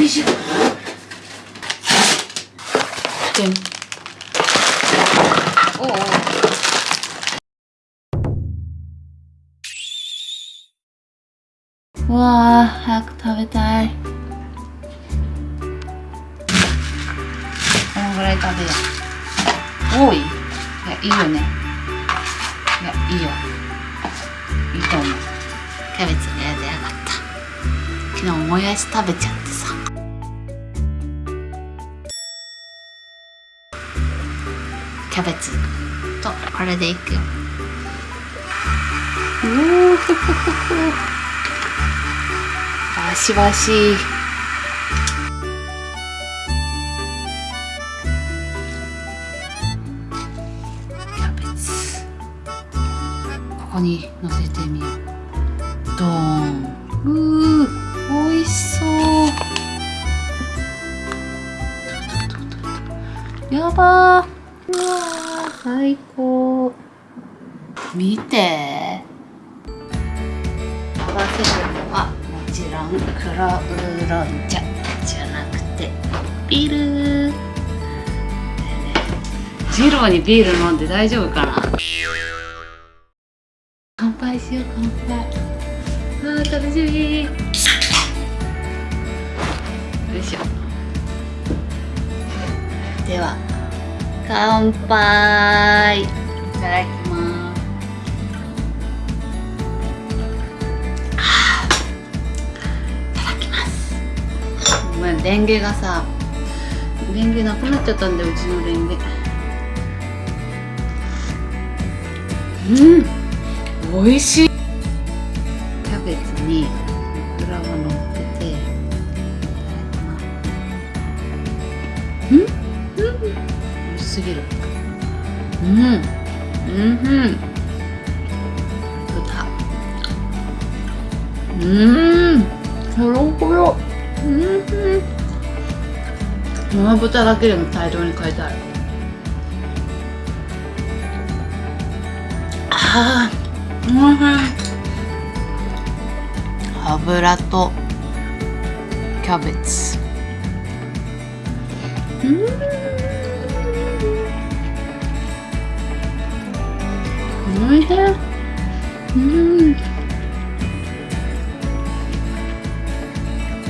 よいしょ。でんおうおうわあ早く食べたい。このぐらい食べよう。多い？いやいいよね。いやいいよ。いいと思う。キャベツがやでやがった。昨日もやし食べちゃってキャベツ。とこれでいくよ。う おバシバシ。キャベツ。ここに乗せてみよう。ドーン。うー美味しそう。やばー。うわー最高。見て。合わせるのはもちろん黒ウーロン茶じゃなくてビール。ジローにビール飲んで大丈夫かな？乾杯しよう乾杯。あー楽しみ。よいしょ。では乾杯。いただきます。あいただきますごめんレンゲがさレンゲなくなっちゃったんだようちのレンゲ。うん美味しい。キャベツにオクラが乗ってて。うん？すぎる。うん。うん。うん。豚うん。ほろほろうん。うん。生豚だけでも大量に買いたいあーおいしい油とキャベツうん。おいしいうん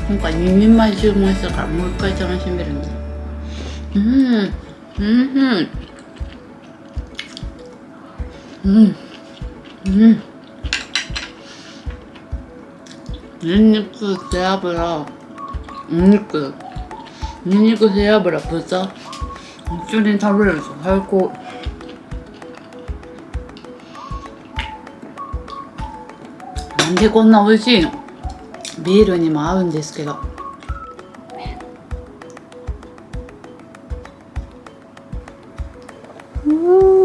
今回2人前注文したからもう一回楽しめるん。うん。うん。うん。うん。ニンニク背脂お肉ニンニク背脂豚一緒に食べれると最高でこんな美味しいの？ビールにも合うんですけど。うん。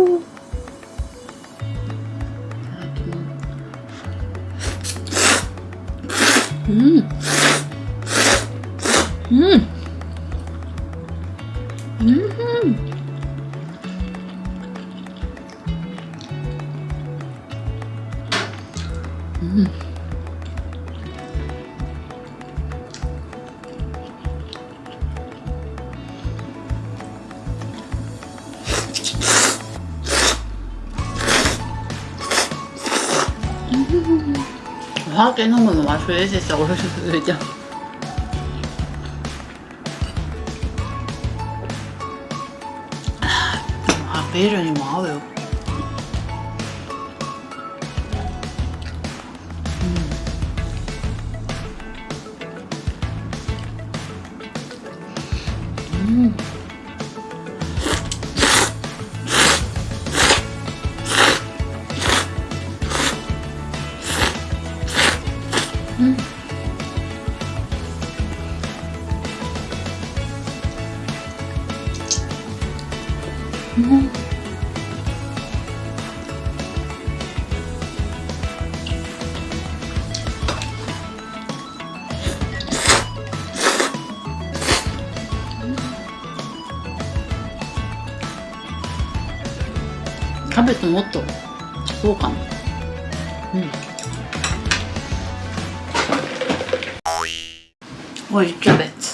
お酒飲むの忘れてたおいしすぎてあビールにも合うよううんキャベツもっとそうかな。うん。おいキャベツ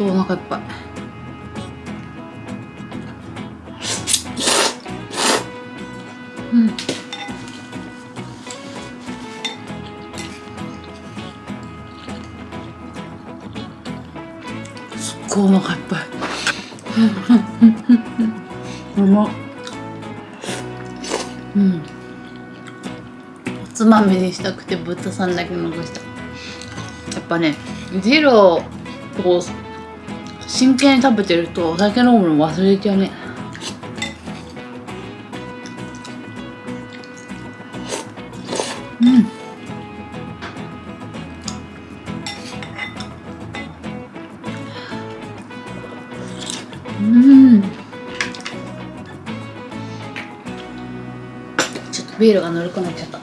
とお腹いっぱい。うん。すっごいお腹いっぱい。うまっうん。おつまみにしたくて豚さん。だけ残したやっぱねジローを真剣に食べてるとお酒飲むの忘れちゃうね。うん。うん。ちょっとビールがぬるくなっちゃった。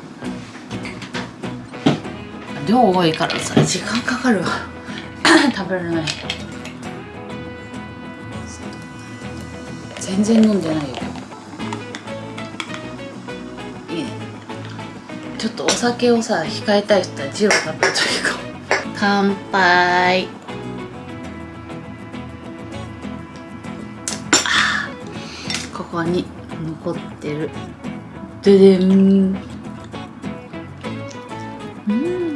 量多いからさ時間かかるわ。食べられな全然飲んでないよ。いいねちょっとお酒をさ控えたい人はジロー食べるといいかも。乾杯。ここに残ってる。ででん。うん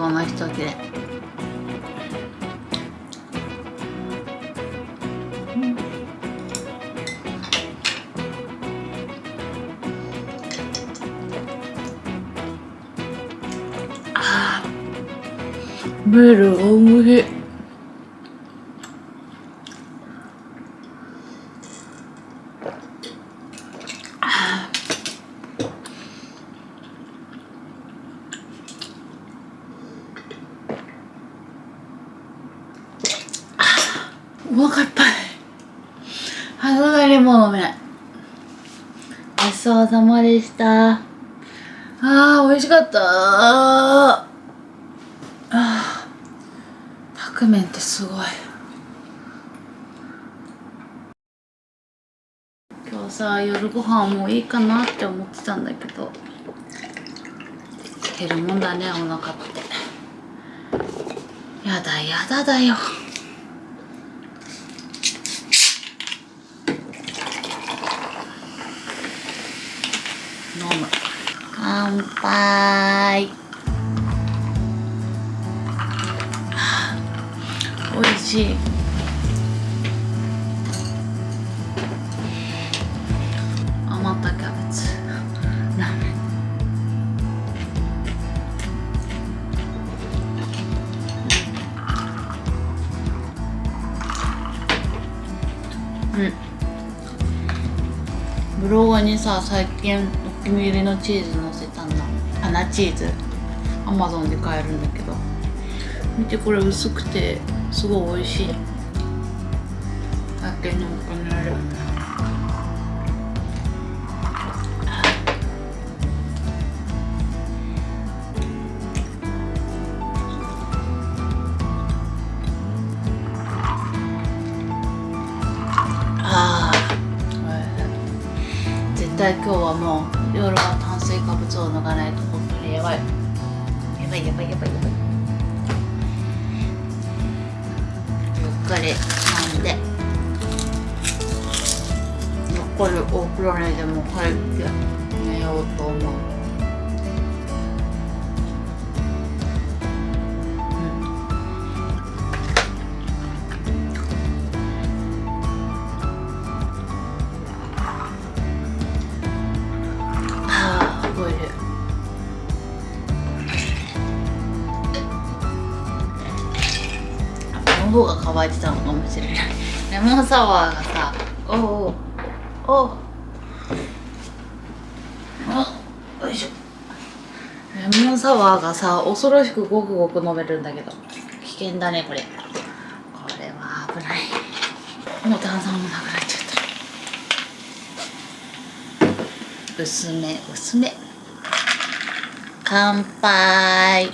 ー最後の一切れうんあー。ビールおいしいお腹いっぱいも飲めない。ごちそうさまでした。あー美味しかった。あー。タクメンってすごい。今日さ夜ご飯もういいかなって思ってたんだけど。減るもんだねお腹って。やだやだだよ飲む乾杯。美味しい。余ったキャベツ。ラーメンうん。ブログにさ最近お気に入りのチーズ乗せた。花チーズ。アマゾンで買えるんだけど。見てこれ薄くてすごい美味しい。たけのこにある絶対今日はもう夜は炭水化物を抜かないと。いやばいやばいやばい。ゆっかり飲んで？残るお風呂にでも入って寝ようと思う。喉が渇いてたのかもしれない。レモンサワーがさ、おお、おお。お、よいしょ。レモンサワーがさ、恐ろしくごくごく飲めるんだけど、危険だね、これ。これは危ない。もう炭酸もなくなっちゃった。薄め薄め乾杯